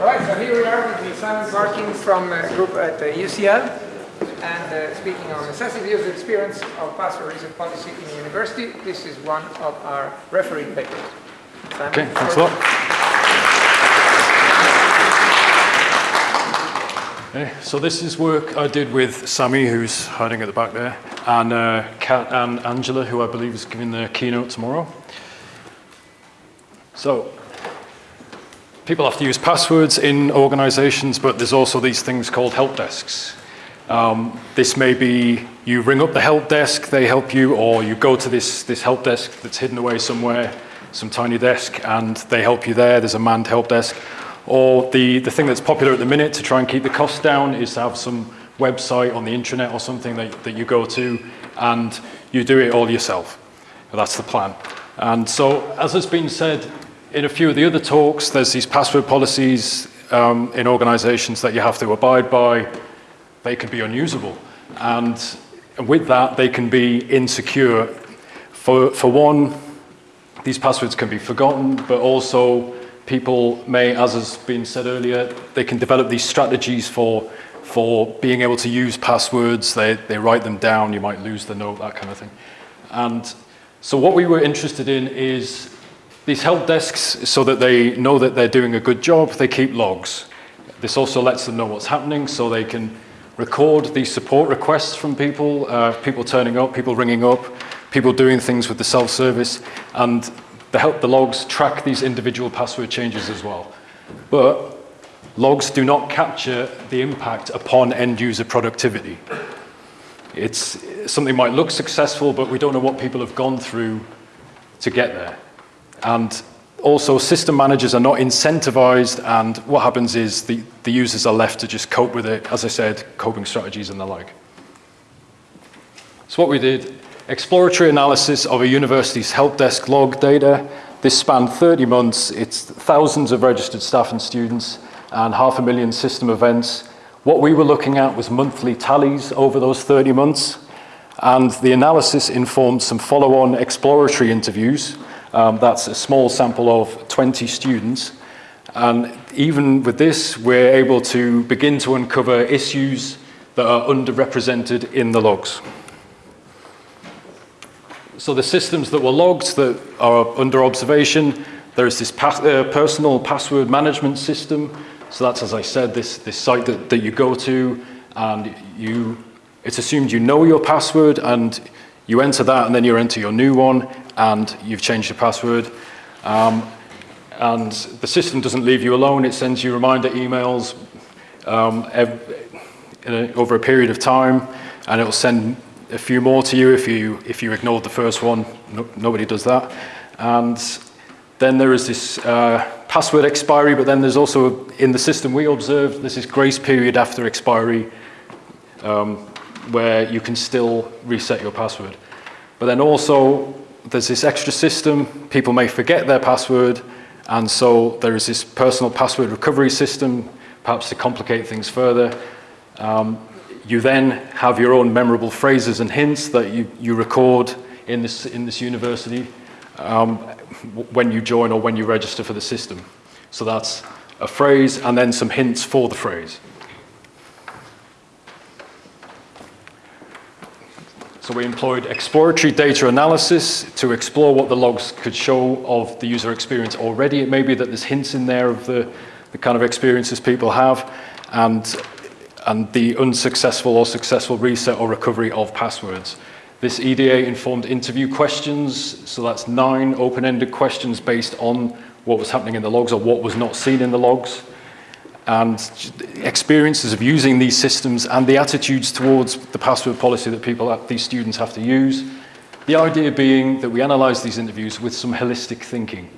All right, so here we are with Simon Parkin from a group at uh, UCL and uh, speaking on necessity user experience of password reset policy in the university. This is one of our referee papers. Simon, Okay, thanks a lot. Okay, so this is work I did with Sammy, who's hiding at the back there, and uh, Kat and Angela, who I believe is giving the keynote tomorrow. So, people have to use passwords in organizations, but there's also these things called help desks. Um, this may be you ring up the help desk, they help you, or you go to this, this help desk that's hidden away somewhere, some tiny desk, and they help you there. There's a manned help desk. Or the, the thing that's popular at the minute to try and keep the costs down is to have some website on the intranet or something that, that you go to, and you do it all yourself. That's the plan. And so, as has been said in a few of the other talks, there's these password policies um, in organizations that you have to abide by. They can be unusable. And with that, they can be insecure. For, for one, these passwords can be forgotten, but also people may, as has been said earlier, they can develop these strategies for, for being able to use passwords. They, they write them down, you might lose the note, that kind of thing. And so what we were interested in is these help desks, so that they know that they're doing a good job, they keep logs. This also lets them know what's happening, so they can record these support requests from people, uh, people turning up, people ringing up, people doing things with the self-service, and the help the logs track these individual password changes as well. But logs do not capture the impact upon end user productivity. It's something might look successful, but we don't know what people have gone through to get there. And also system managers are not incentivized and what happens is the, the users are left to just cope with it, as I said, coping strategies and the like. So what we did, exploratory analysis of a university's help desk log data. This spanned 30 months. It's thousands of registered staff and students and half a million system events. What we were looking at was monthly tallies over those 30 months. And the analysis informed some follow-on exploratory interviews um, that's a small sample of 20 students. And even with this, we're able to begin to uncover issues that are underrepresented in the logs. So the systems that were logged that are under observation, there's this pass uh, personal password management system. So that's, as I said, this, this site that, that you go to and you, it's assumed you know your password and you enter that and then you enter your new one and you've changed your password. Um, and the system doesn't leave you alone. It sends you reminder emails um, a, over a period of time, and it will send a few more to you if you if you ignored the first one. No, nobody does that. And then there is this uh, password expiry, but then there's also in the system we observed there's this grace period after expiry um, where you can still reset your password. But then also there's this extra system, people may forget their password, and so there is this personal password recovery system, perhaps to complicate things further. Um, you then have your own memorable phrases and hints that you, you record in this, in this university um, when you join or when you register for the system. So that's a phrase and then some hints for the phrase. So we employed exploratory data analysis to explore what the logs could show of the user experience already. It may be that there's hints in there of the, the kind of experiences people have and, and the unsuccessful or successful reset or recovery of passwords. This EDA informed interview questions, so that's nine open-ended questions based on what was happening in the logs or what was not seen in the logs and experiences of using these systems and the attitudes towards the password policy that people, uh, these students have to use. The idea being that we analyze these interviews with some holistic thinking,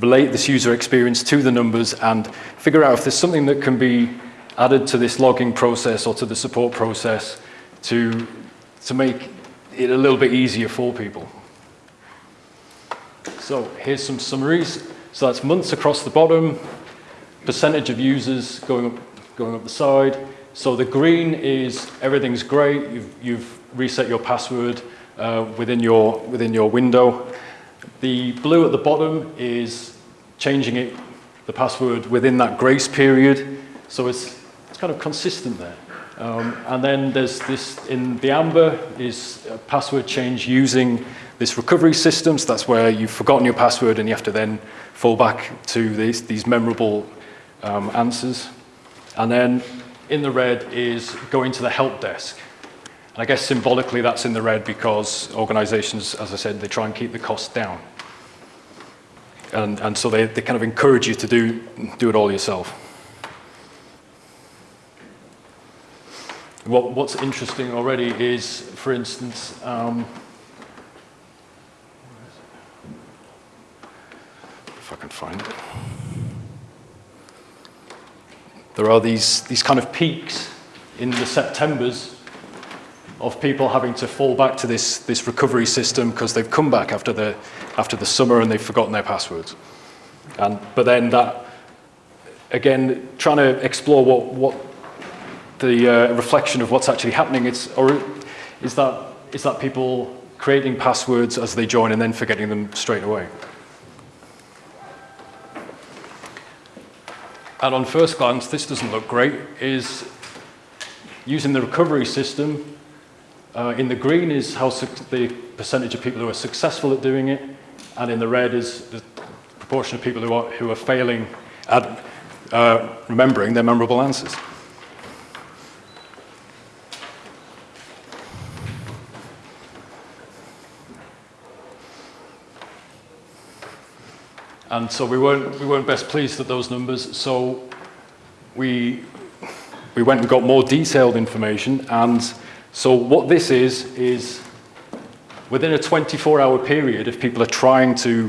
relate this user experience to the numbers and figure out if there's something that can be added to this logging process or to the support process to, to make it a little bit easier for people. So here's some summaries. So that's months across the bottom, percentage of users going up, going up the side. So the green is everything's great. You've, you've reset your password uh, within, your, within your window. The blue at the bottom is changing it the password within that grace period. So it's, it's kind of consistent there. Um, and then there's this, in the Amber, is password change using this recovery system. So that's where you've forgotten your password and you have to then fall back to these, these memorable um, answers. And then in the red is going to the help desk. And I guess symbolically that's in the red because organizations, as I said, they try and keep the cost down. And, and so they, they kind of encourage you to do, do it all yourself. What, what's interesting already is, for instance, um, if I can find it. There are these, these kind of peaks in the Septembers of people having to fall back to this, this recovery system because they've come back after the, after the summer and they've forgotten their passwords. And, but then that, again, trying to explore what, what the uh, reflection of what's actually happening, it's, or is that, is that people creating passwords as they join and then forgetting them straight away? And on first glance, this doesn't look great, is using the recovery system. Uh, in the green is how the percentage of people who are successful at doing it, and in the red is the proportion of people who are, who are failing at uh, remembering their memorable answers. And so we weren't, we weren't best pleased at those numbers, so we, we went and got more detailed information. And so what this is, is within a 24-hour period, if people are trying to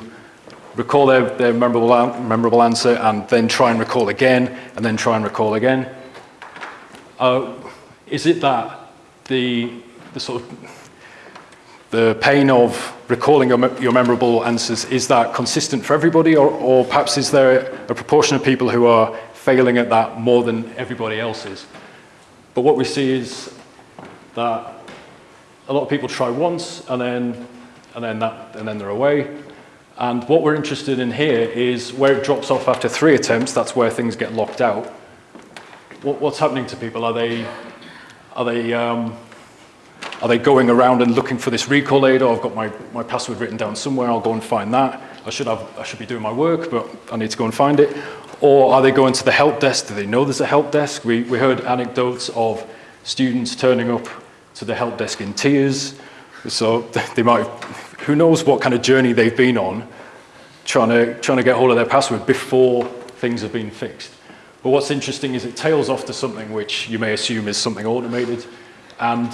recall their, their memorable, memorable answer and then try and recall again, and then try and recall again, uh, is it that the, the sort of the pain of recalling your, your, memorable answers, is that consistent for everybody or, or, perhaps is there a proportion of people who are failing at that more than everybody else is? But what we see is that a lot of people try once and then, and then, that, and then they're away. And what we're interested in here is where it drops off after three attempts, that's where things get locked out. What, what's happening to people? Are they, are they um, are they going around and looking for this recall aid? Or I've got my, my password written down somewhere, I'll go and find that. I should, have, I should be doing my work, but I need to go and find it. Or are they going to the help desk? Do they know there's a help desk? We, we heard anecdotes of students turning up to the help desk in tears. So they might, who knows what kind of journey they've been on trying to, trying to get hold of their password before things have been fixed. But what's interesting is it tails off to something which you may assume is something automated. And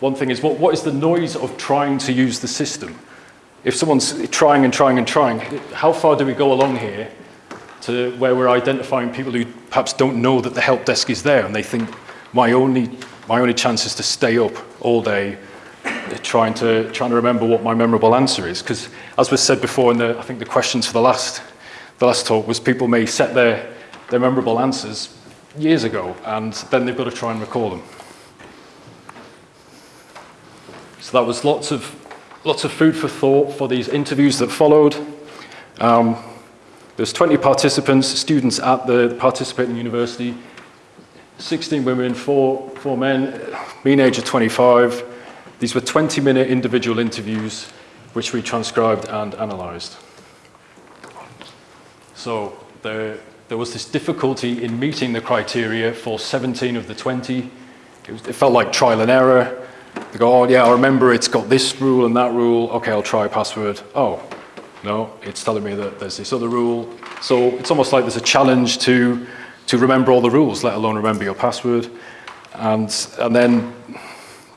one thing is, what, what is the noise of trying to use the system? If someone's trying and trying and trying, how far do we go along here to where we're identifying people who perhaps don't know that the help desk is there and they think my only, my only chance is to stay up all day uh, trying to, trying to remember what my memorable answer is. Because as was said before in the, I think the questions for the last, the last talk was people may set their, their memorable answers years ago and then they've got to try and recall them. So that was lots of, lots of food for thought for these interviews that followed. Um, there's 20 participants, students at the participating university, 16 women, four, four men, mean age of 25. These were 20-minute individual interviews, which we transcribed and analysed. So there, there was this difficulty in meeting the criteria for 17 of the 20. It, was, it felt like trial and error. They go, oh yeah, I remember it's got this rule and that rule. Okay, I'll try a password. Oh, no, it's telling me that there's this other rule. So it's almost like there's a challenge to, to remember all the rules, let alone remember your password. And, and then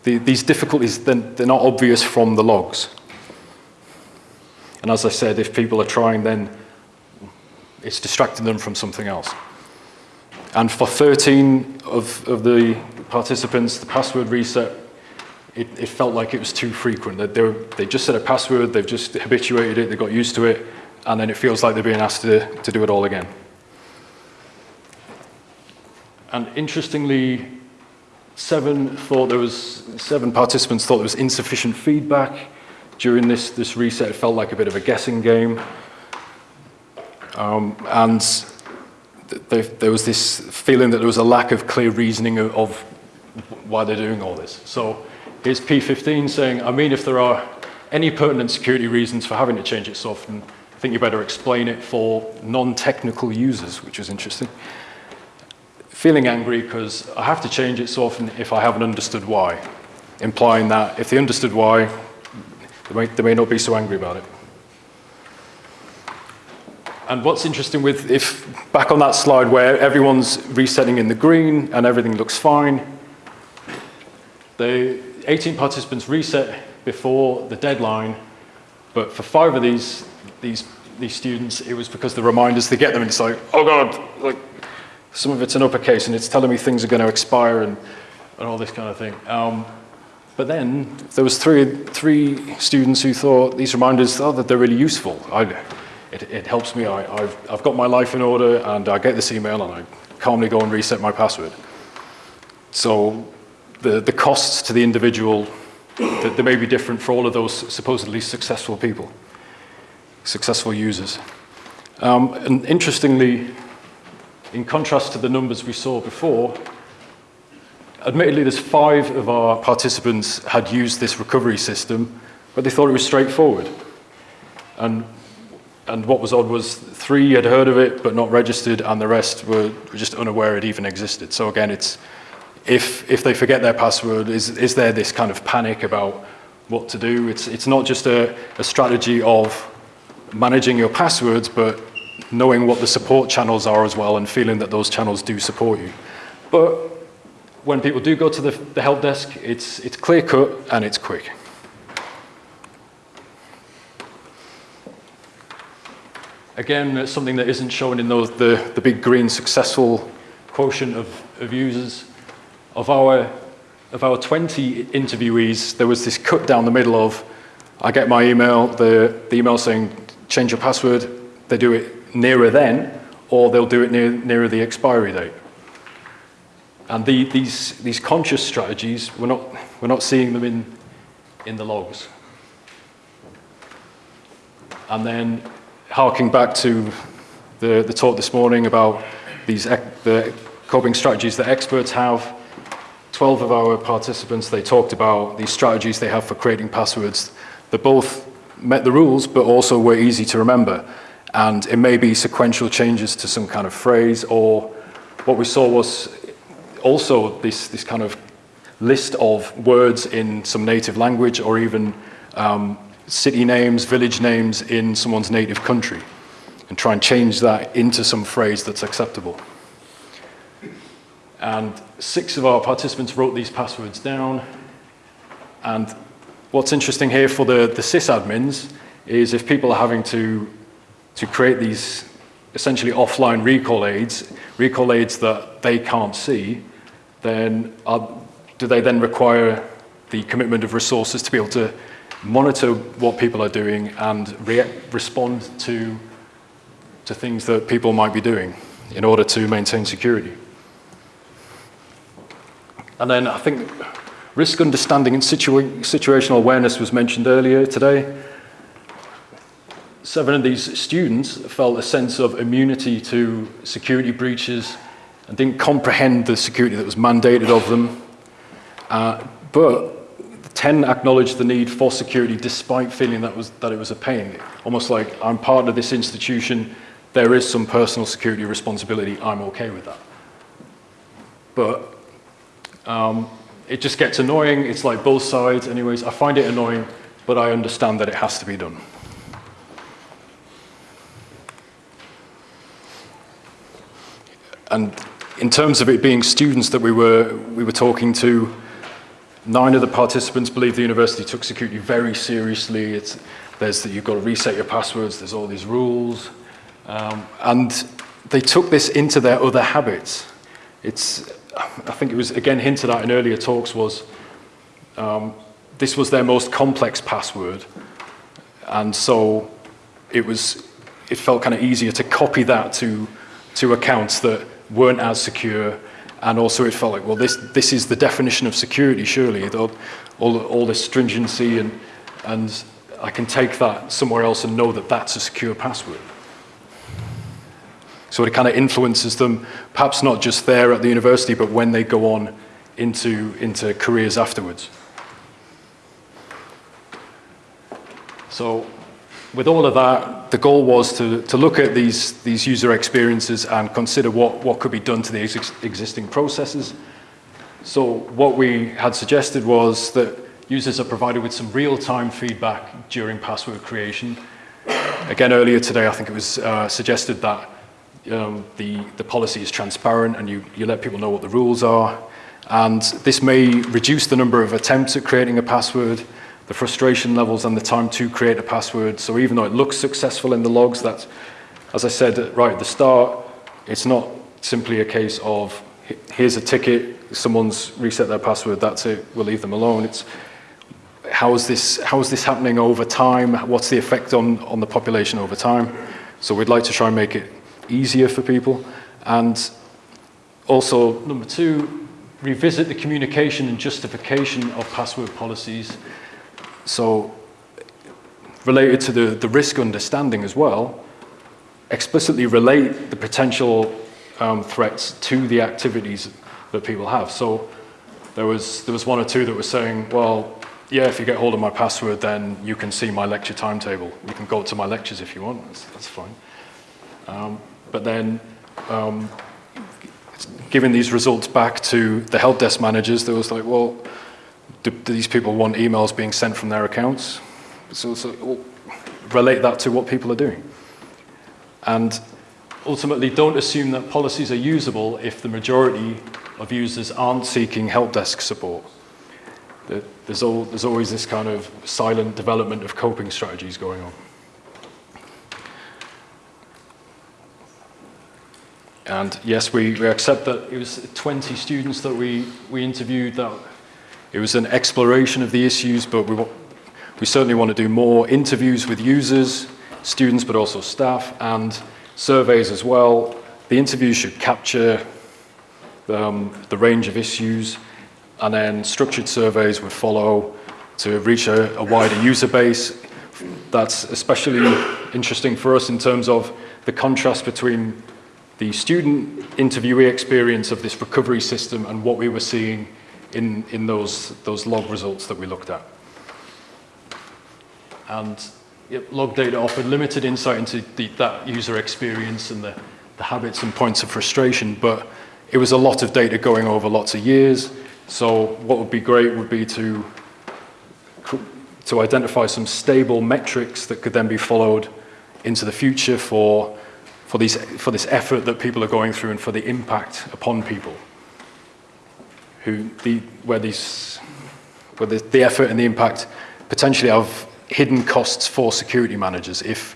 the, these difficulties, then they're not obvious from the logs. And as I said, if people are trying, then it's distracting them from something else. And for 13 of, of the participants, the password reset it, it, felt like it was too frequent. That they, they just set a password, they've just habituated it, they got used to it, and then it feels like they're being asked to, to do it all again. And interestingly, seven thought there was seven participants thought there was insufficient feedback during this, this reset. It felt like a bit of a guessing game. Um, and th there was this feeling that there was a lack of clear reasoning of, of why they're doing all this. So here's P15 saying, I mean, if there are any pertinent security reasons for having to change it so often, I think you better explain it for non-technical users, which was interesting. Feeling angry because I have to change it so often if I haven't understood why, implying that if they understood why, they may, they may not be so angry about it. And what's interesting with, if back on that slide where everyone's resetting in the green and everything looks fine, the 18 participants reset before the deadline, but for five of these, these, these students, it was because the reminders, they get them and it's like, oh God, like, some of it's an uppercase and it's telling me things are going to expire and, and all this kind of thing. Um, but then there was three, three students who thought these reminders, oh, that they're really useful. I, it, it helps me. I, have I've got my life in order and I get this email and I calmly go and reset my password. So the, the costs to the individual, they, they may be different for all of those supposedly successful people, successful users. Um, and interestingly, in contrast to the numbers we saw before, admittedly there's five of our participants had used this recovery system, but they thought it was straightforward. And and what was odd was three had heard of it but not registered, and the rest were, were just unaware it even existed. So again, it's if if they forget their password, is is there this kind of panic about what to do? It's it's not just a, a strategy of managing your passwords, but knowing what the support channels are as well, and feeling that those channels do support you. But when people do go to the, the help desk, it's it's clear cut and it's quick. Again, it's something that isn't shown in those, the, the big green successful quotient of, of users. Of our, of our 20 interviewees, there was this cut down the middle of, I get my email, the, the email saying, change your password, they do it nearer then, or they'll do it near, nearer the expiry date. And the, these, these conscious strategies, we're not, we're not seeing them in, in the logs. And then harking back to the, the talk this morning about these the coping strategies that experts have, 12 of our participants, they talked about these strategies they have for creating passwords that both met the rules but also were easy to remember. And it may be sequential changes to some kind of phrase or what we saw was also this, this kind of list of words in some native language or even um, city names, village names in someone's native country and try and change that into some phrase that's acceptable. And six of our participants wrote these passwords down. And what's interesting here for the, the sysadmins is if people are having to, to create these essentially offline recall aids, recall aids that they can't see, then are, do they then require the commitment of resources to be able to monitor what people are doing and re respond to, to things that people might be doing in order to maintain security. And then I think risk understanding and situa situational awareness was mentioned earlier today. Seven of these students felt a sense of immunity to security breaches and didn't comprehend the security that was mandated of them. Uh, but 10 acknowledged the need for security despite feeling that, was, that it was a pain. Almost like, I'm part of this institution, there is some personal security responsibility, I'm okay with that. But um, it just gets annoying, it's like both sides anyways. I find it annoying, but I understand that it has to be done. And in terms of it being students that we were, we were talking to, Nine of the participants believe the university took security very seriously. It's, there's that you've got to reset your passwords, there's all these rules. Um, and they took this into their other habits. It's, I think it was again hinted at in earlier talks was um, this was their most complex password. And so it was, it felt kind of easier to copy that to, to accounts that weren't as secure and also it felt like, well, this, this is the definition of security, surely, all, all, all this stringency, and, and I can take that somewhere else and know that that's a secure password. So it kind of influences them, perhaps not just there at the university, but when they go on into, into careers afterwards. So with all of that, the goal was to, to look at these, these user experiences and consider what, what could be done to the ex existing processes. So what we had suggested was that users are provided with some real-time feedback during password creation. Again, earlier today, I think it was uh, suggested that um, the, the policy is transparent and you, you let people know what the rules are. And this may reduce the number of attempts at creating a password, the frustration levels and the time to create a password. So even though it looks successful in the logs, that, as I said right at the start, it's not simply a case of here's a ticket, someone's reset their password, that's it, we'll leave them alone. It's how is this, how is this happening over time? What's the effect on, on the population over time? So we'd like to try and make it easier for people. And also, number two, revisit the communication and justification of password policies. So related to the, the risk understanding as well, explicitly relate the potential um, threats to the activities that people have. So there was, there was one or two that were saying, well, yeah, if you get hold of my password, then you can see my lecture timetable. You can go to my lectures if you want, that's, that's fine. Um, but then um, giving these results back to the help desk managers, there was like, well, do, do these people want emails being sent from their accounts? So, so well, relate that to what people are doing. And ultimately, don't assume that policies are usable if the majority of users aren't seeking help desk support. There's, all, there's always this kind of silent development of coping strategies going on. And yes, we, we accept that it was 20 students that we, we interviewed. That it was an exploration of the issues, but we, we certainly want to do more interviews with users, students, but also staff, and surveys as well. The interviews should capture um, the range of issues, and then structured surveys would follow to reach a, a wider user base. That's especially interesting for us in terms of the contrast between the student interviewee experience of this recovery system and what we were seeing in, in those, those log results that we looked at. And yep, log data offered limited insight into the, that user experience and the, the habits and points of frustration, but it was a lot of data going over lots of years. So what would be great would be to, to identify some stable metrics that could then be followed into the future for for, for this effort that people are going through and for the impact upon people. Who the, where, these, where the, the effort and the impact potentially have hidden costs for security managers if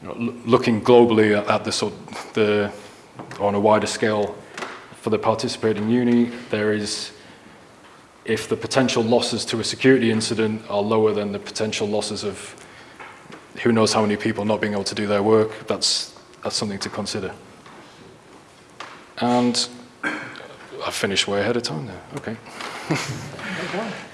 you know, looking globally at, at the, sort, the, on a wider scale for the participating uni, there is, if the potential losses to a security incident are lower than the potential losses of who knows how many people not being able to do their work, that's that's something to consider. And I finished way ahead of time there. Okay.